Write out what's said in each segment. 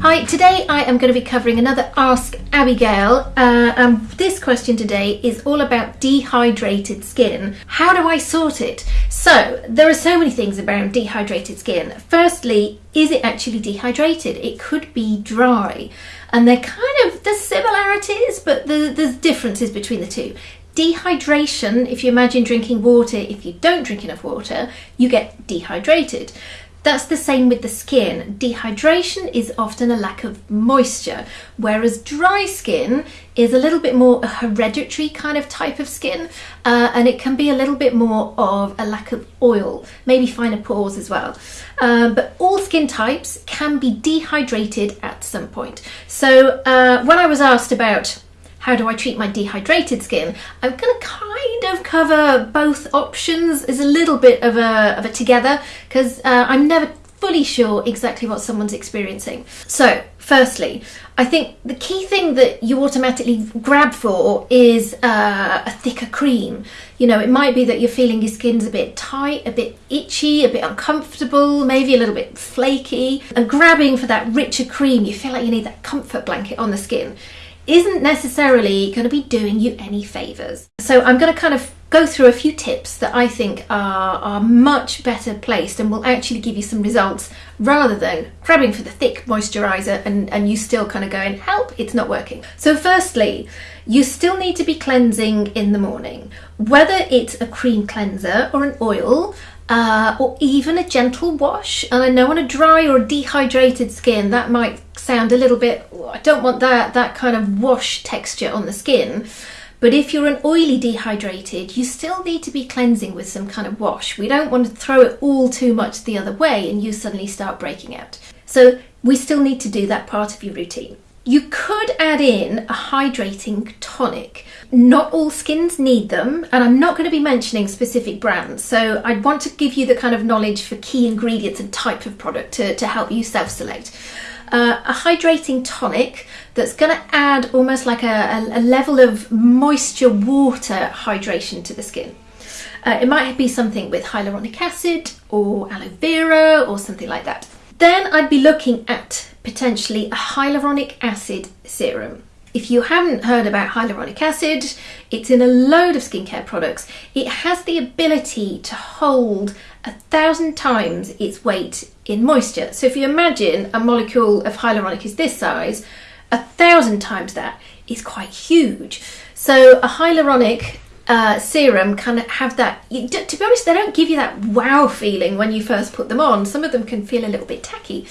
Hi, today I am going to be covering another Ask Abigail. Uh, this question today is all about dehydrated skin. How do I sort it? So, there are so many things about dehydrated skin. Firstly, is it actually dehydrated? It could be dry. And they're kind of, there's similarities, but there's differences between the two. Dehydration, if you imagine drinking water, if you don't drink enough water, you get dehydrated. That's the same with the skin. Dehydration is often a lack of moisture, whereas dry skin is a little bit more a hereditary kind of type of skin, uh, and it can be a little bit more of a lack of oil, maybe finer pores as well. Um, but all skin types can be dehydrated at some point. So uh, when I was asked about how do I treat my dehydrated skin, I'm going to kind of cover both options as a little bit of a, of a together because uh, I'm never fully sure exactly what someone's experiencing. So, firstly, I think the key thing that you automatically grab for is uh, a thicker cream. You know, it might be that you're feeling your skin's a bit tight, a bit itchy, a bit uncomfortable, maybe a little bit flaky, and grabbing for that richer cream, you feel like you need that comfort blanket on the skin isn't necessarily going to be doing you any favours. So I'm going to kind of go through a few tips that I think are, are much better placed and will actually give you some results rather than grabbing for the thick moisturiser and, and you still kind of going, help, it's not working. So firstly, you still need to be cleansing in the morning. Whether it's a cream cleanser or an oil, uh, or even a gentle wash. And I know on a dry or dehydrated skin that might sound a little bit, I don't want that, that kind of wash texture on the skin. But if you're an oily dehydrated, you still need to be cleansing with some kind of wash. We don't want to throw it all too much the other way and you suddenly start breaking out. So we still need to do that part of your routine. You could add in a hydrating tonic. Not all skins need them, and I'm not going to be mentioning specific brands, so I'd want to give you the kind of knowledge for key ingredients and type of product to, to help you self-select. Uh, a hydrating tonic that's going to add almost like a, a, level of moisture water hydration to the skin. Uh, it might be something with hyaluronic acid or aloe vera or something like that. Then I'd be looking at potentially a hyaluronic acid serum. If you haven't heard about hyaluronic acid, it's in a load of skincare products. It has the ability to hold a thousand times its weight in moisture. So if you imagine a molecule of hyaluronic is this size, a thousand times that is quite huge. So a hyaluronic uh, serum can have that. To be honest, they don't give you that wow feeling when you first put them on. Some of them can feel a little bit tacky.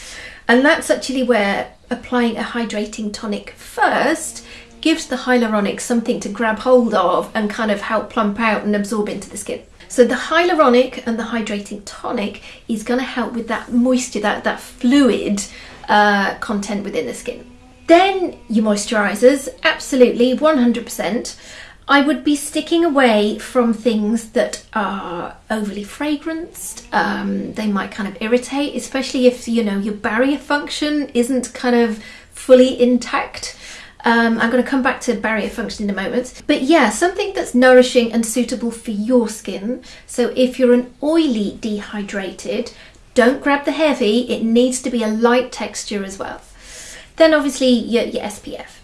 And that's actually where applying a hydrating tonic first gives the hyaluronic something to grab hold of and kind of help plump out and absorb into the skin. So the hyaluronic and the hydrating tonic is going to help with that moisture, that, that fluid uh, content within the skin. Then your moisturisers, absolutely 100%. I would be sticking away from things that are overly fragranced. Um, they might kind of irritate, especially if you know your barrier function isn't kind of fully intact. Um, I'm going to come back to barrier function in a moment. But yeah, something that's nourishing and suitable for your skin. So if you're an oily dehydrated, don't grab the heavy. It needs to be a light texture as well. Then obviously your, your SPF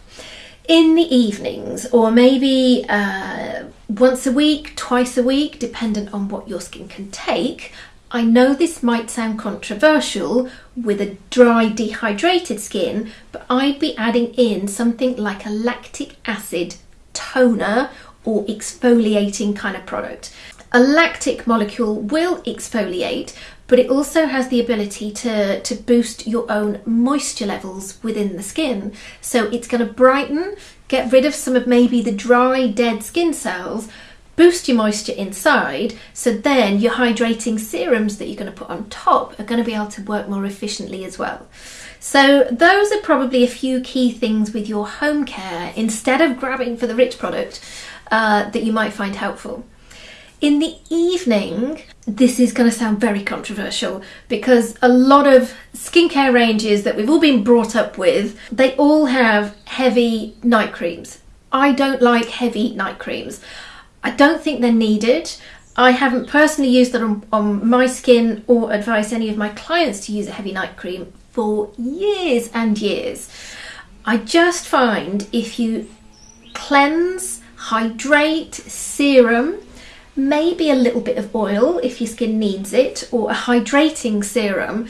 in the evenings or maybe uh, once a week, twice a week, dependent on what your skin can take. I know this might sound controversial with a dry, dehydrated skin, but I'd be adding in something like a lactic acid toner or exfoliating kind of product. A lactic molecule will exfoliate, but it also has the ability to, to boost your own moisture levels within the skin. So it's going to brighten, get rid of some of maybe the dry, dead skin cells, boost your moisture inside, so then your hydrating serums that you're going to put on top are going to be able to work more efficiently as well. So those are probably a few key things with your home care instead of grabbing for the rich product uh, that you might find helpful. In the evening, this is going to sound very controversial because a lot of skincare ranges that we've all been brought up with, they all have heavy night creams. I don't like heavy night creams. I don't think they're needed. I haven't personally used it on, on my skin or advised any of my clients to use a heavy night cream for years and years. I just find if you cleanse, hydrate, serum, maybe a little bit of oil if your skin needs it, or a hydrating serum,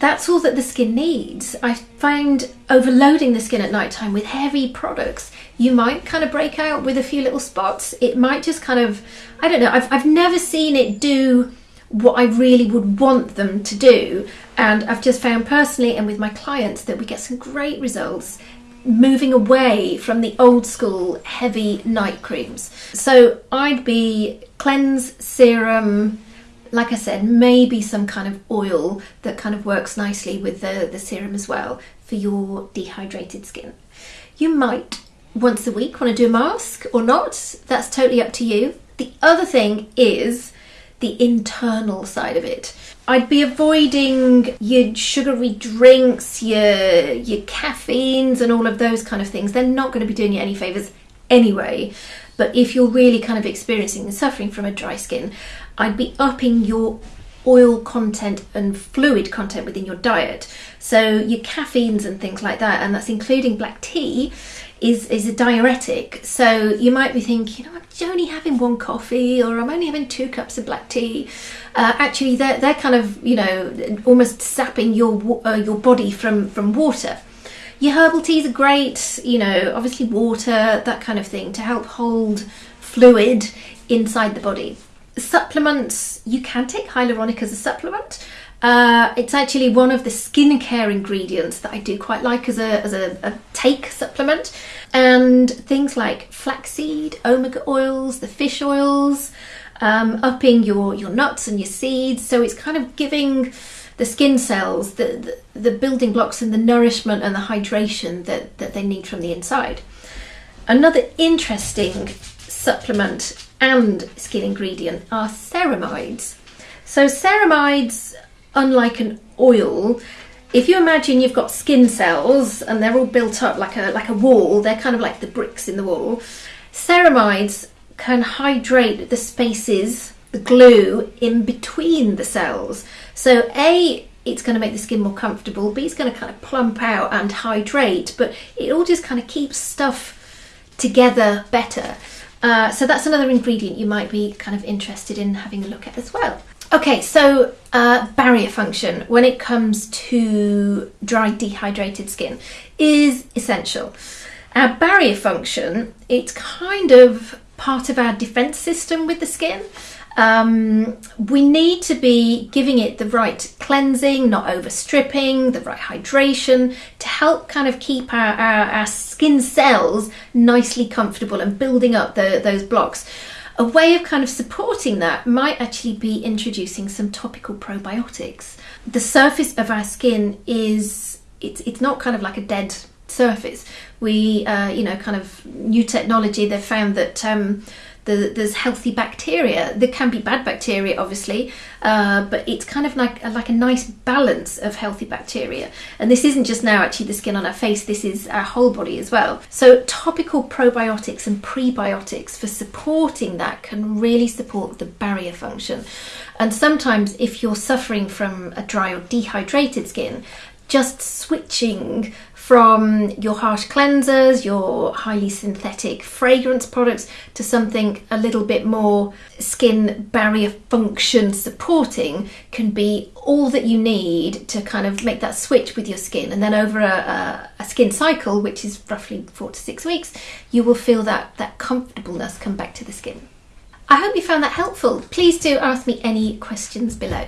that's all that the skin needs. I find overloading the skin at night time with heavy products, you might kind of break out with a few little spots. It might just kind of, I don't know, I've, I've never seen it do what I really would want them to do. And I've just found personally and with my clients that we get some great results moving away from the old school heavy night creams. So I'd be cleanse, serum, like I said, maybe some kind of oil that kind of works nicely with the, the serum as well for your dehydrated skin. You might once a week want to do a mask or not. That's totally up to you. The other thing is the internal side of it. I'd be avoiding your sugary drinks, your your caffeines and all of those kind of things. They're not going to be doing you any favors anyway. But if you're really kind of experiencing and suffering from a dry skin, I'd be upping your oil content and fluid content within your diet. So your caffeines and things like that, and that's including black tea, is is a diuretic. So you might be thinking, know, I'm only having one coffee, or I'm only having two cups of black tea. Uh, actually, they're they're kind of you know almost sapping your uh, your body from from water. Your herbal teas are great, you know, obviously water, that kind of thing, to help hold fluid inside the body. Supplements, you can take hyaluronic as a supplement. Uh, it's actually one of the skincare ingredients that I do quite like as a, as a, a take supplement. And things like flaxseed, omega oils, the fish oils, um, upping your, your nuts and your seeds. So it's kind of giving the skin cells the, the, the building blocks and the nourishment and the hydration that, that they need from the inside. Another interesting supplement and skin ingredient are ceramides. So ceramides unlike an oil, if you imagine you've got skin cells and they're all built up like a like a wall, they're kind of like the bricks in the wall. Ceramides can hydrate the spaces, the glue in between the cells. So A, it's going to make the skin more comfortable. B, it's going to kind of plump out and hydrate, but it all just kind of keeps stuff together better. Uh, so that's another ingredient you might be kind of interested in having a look at as well. Okay, so uh, barrier function when it comes to dry dehydrated skin is essential. Our barrier function, it's kind of part of our defense system with the skin. Um, we need to be giving it the right cleansing, not overstripping, the right hydration to help kind of keep our, our, our skin cells nicely comfortable and building up the, those blocks. A way of kind of supporting that might actually be introducing some topical probiotics. The surface of our skin is it's it's not kind of like a dead surface. We uh, you know kind of new technology they've found that um, the, there's healthy bacteria. There can be bad bacteria, obviously, uh, but it's kind of like like a nice balance of healthy bacteria. And this isn't just now actually the skin on our face. This is our whole body as well. So topical probiotics and prebiotics for supporting that can really support the barrier function. And sometimes, if you're suffering from a dry or dehydrated skin, just switching from your harsh cleansers, your highly synthetic fragrance products, to something a little bit more skin barrier function supporting can be all that you need to kind of make that switch with your skin. And then over a, a, a skin cycle, which is roughly four to six weeks, you will feel that, that comfortableness come back to the skin. I hope you found that helpful. Please do ask me any questions below.